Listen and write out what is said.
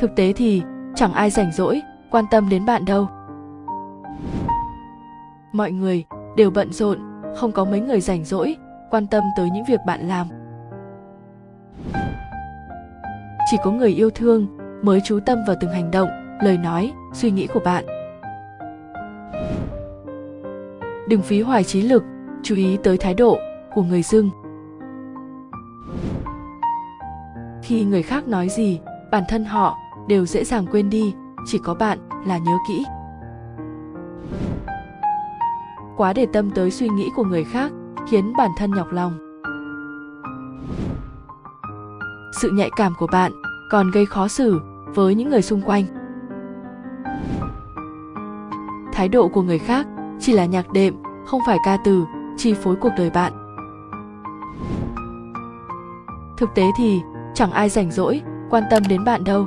thực tế thì chẳng ai rảnh rỗi quan tâm đến bạn đâu. Mọi người đều bận rộn, không có mấy người rảnh rỗi quan tâm tới những việc bạn làm. Chỉ có người yêu thương mới chú tâm vào từng hành động, lời nói, suy nghĩ của bạn. Đừng phí hoài trí lực, chú ý tới thái độ của người dưng khi người khác nói gì, bản thân họ đều dễ dàng quên đi, chỉ có bạn là nhớ kỹ. Quá để tâm tới suy nghĩ của người khác khiến bản thân nhọc lòng. Sự nhạy cảm của bạn còn gây khó xử với những người xung quanh. Thái độ của người khác chỉ là nhạc đệm, không phải ca từ, chi phối cuộc đời bạn. Thực tế thì chẳng ai rảnh rỗi quan tâm đến bạn đâu.